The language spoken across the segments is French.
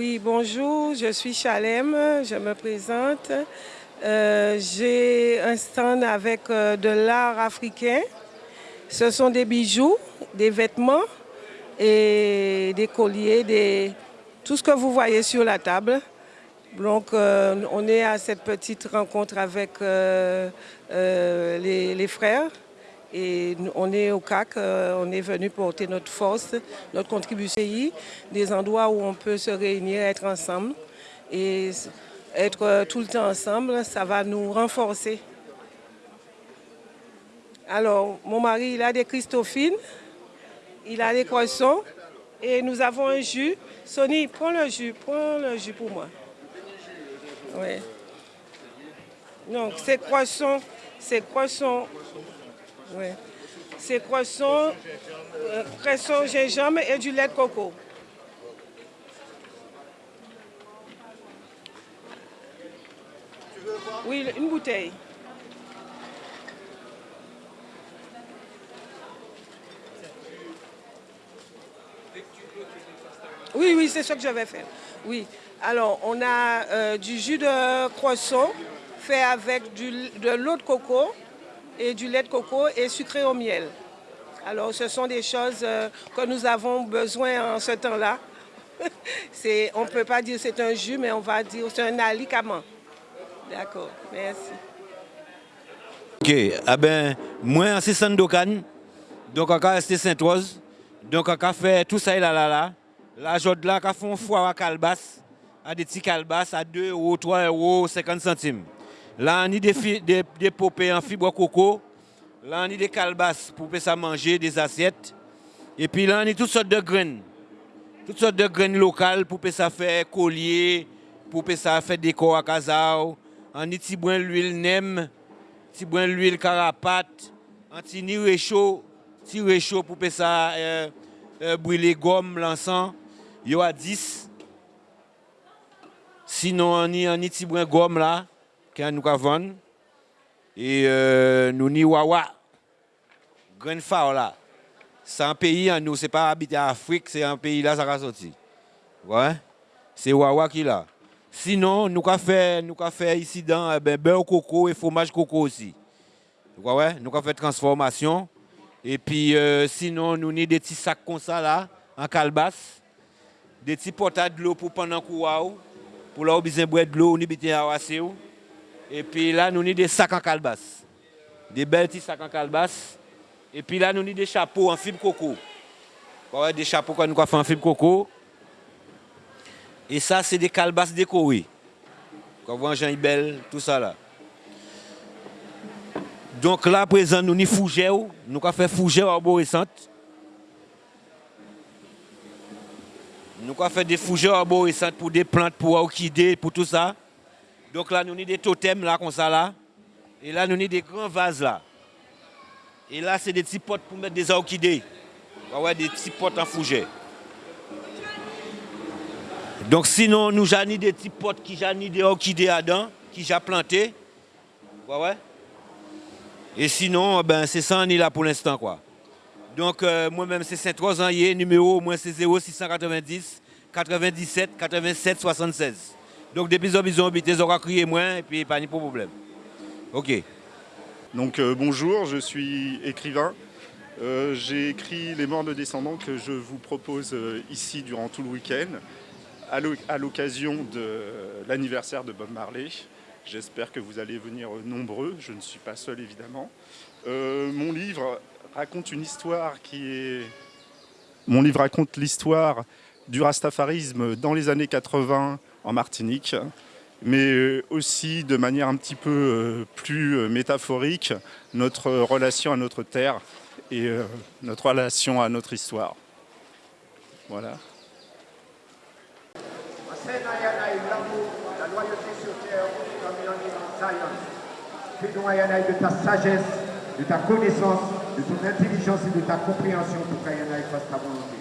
Oui, bonjour, je suis Chalem, je me présente. Euh, j'ai un stand avec euh, de l'art africain. Ce sont des bijoux, des vêtements et des colliers, tout ce que vous voyez sur la table. Donc, euh, on est à cette petite rencontre avec les, frères et on est au CAC, on est venu porter notre force, notre contribution, des endroits où on peut se réunir, être ensemble. Et être tout le temps ensemble, ça va nous renforcer. Alors, mon mari, il a des Christophines, il a des croissants et nous avons un jus. Sonny, prends le jus, prends le jus pour moi. Oui. Donc, c'est croissants, c'est croissants, oui. C'est croissants, euh, croissants gingembre et du lait de coco. Oui, une bouteille. Oui, oui, c'est ce que je vais faire. Oui. Alors, on a euh, du jus de croissant fait avec de l'eau de coco et du lait de coco et sucré au miel. Alors, ce sont des choses euh, que nous avons besoin en ce temps-là. on ne peut pas dire c'est un jus, mais on va dire c'est un alicament. D'accord, merci. Ok, ah ben, moi, c'est Sandokan, donc on a resté Sainte-Rose, donc on fait tout ça là, là, là. La jode là, on fait un foire à calbas, à des petits calbas à 2 euros, 3 euros, 50 centimes. Là, on a des, des, des popées en fibre coco, là, on a des calbas pour ça manger, des assiettes. Et puis là, on a toutes sortes de graines, toutes sortes de graines locales pour ça faire collier, pour ça faire décor à Kazao. On a petit l'huile nem, petit l'huile carapate, un petit ni réchaud, petit réchaud pour ça euh, euh, brûler gomme, l'encens. Il y a 10. Sinon, on a un petit gomme là, nous vendre. Et euh, nous ni wawa. Grand phare là. C'est un pays, nous, c'est pas habité en Afrique, c'est un pays là, ça va sortir. Ouais. C'est wawa qui là. Sinon, nous avons fait, nous fait ici dans eh beurre coco et fromage coco aussi. Nous avons fait transformation. Et puis, euh, sinon, nous avons des petits sacs comme ça là, en calebasse. Des petits potas de l'eau pour pendant que Pour là, besoin de l'eau, nous avons Et puis là, nous avons des sacs en calebasse. Des belles petits sacs en calebasse. Et puis là, nous avons des chapeaux en fibre coco. Des chapeaux que nous fait en fibre coco. Et ça, c'est des calebasses décorées. Quand vous voyez Jean tout ça là. Donc là, présent, nous avons fougère, nous avons fait fougère arborescente. Nous avons fait des fougères arborescentes pour des plantes, pour orchidées, pour tout ça. Donc là, nous avons des totems là, comme ça là. Et là, nous avons des grands vases là. Et là, c'est des petits potes pour mettre des orchidées. Ouais, des petits potes en fougère. Donc sinon, nous avons des petits potes qui ont des orchidées dedans, qui j'ai planté. Ouais. Et sinon, ben, c'est ça, on est là pour l'instant. quoi. Donc euh, moi-même, c'est Saint-Trois ans, numéro, moi c'est 0690 97 87 76. Donc depuis qu'ils ont habité, ils ont crié moins et puis pas de problème. Ok. Donc euh, bonjour, je suis écrivain. Euh, j'ai écrit Les morts de descendants que je vous propose ici durant tout le week-end à l'occasion de l'anniversaire de Bob Marley. J'espère que vous allez venir nombreux, je ne suis pas seul évidemment. Euh, mon livre raconte une histoire qui est... Mon livre raconte l'histoire du rastafarisme dans les années 80 en Martinique, mais aussi de manière un petit peu euh, plus métaphorique, notre relation à notre terre et euh, notre relation à notre histoire. Voilà. La loyauté sur terre, de ta sagesse, de ta connaissance, de ton intelligence et de ta compréhension pour qu'Ayanaï fasse ta volonté.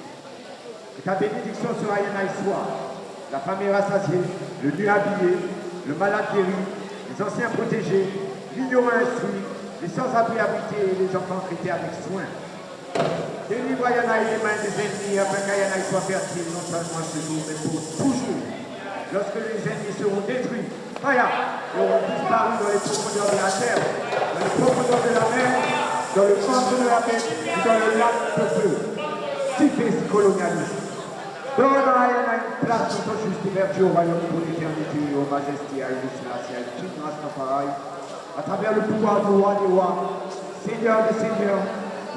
Que ta bénédiction sur Ayanaï soit la famille rassasiée, le nu habillé, le malade guéri, les anciens protégés, l'ignorant instruit, les sans-abri habités et les enfants traités avec soin. Délivre Yanaï des mains des ennemis afin qu'Yanaï soit fertile non seulement ce jour, mais pour toujours. Lorsque les ennemis seront détruits, Faya, ils auront disparu dans les profondeurs de la terre, dans les profondeurs de la mer, dans le centre de la mer et dans le lac de feu. Typé colonialiste. Place notre juste vertu au royaume pour l'éternité, au majesté, à Illuminati, à Rastafari, à travers le pouvoir du roi des rois, Seigneur des seigneurs,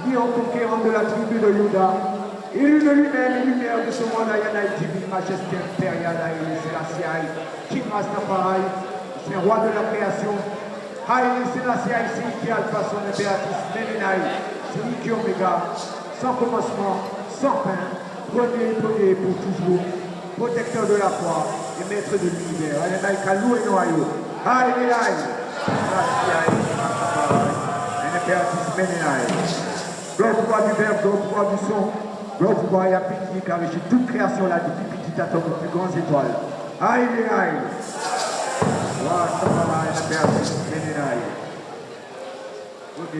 lion conquérant de la tribu de Juda, élu de lui-même lumière de ce monde, Ayanaï, divine majesté impériale, Aïe King Rastafari, c'est roi de la création, Haïe Selassie, c'est qui Alpha, son impératrice, Menenaï, c'est qui Omega, sans commencement, sans fin, premier, pour toujours, protecteur de la foi et maître de l'univers, et du verbe, gloire du son, gloire et à pitié, car toute création là, depuis petit atome aux plus grandes étoiles. À.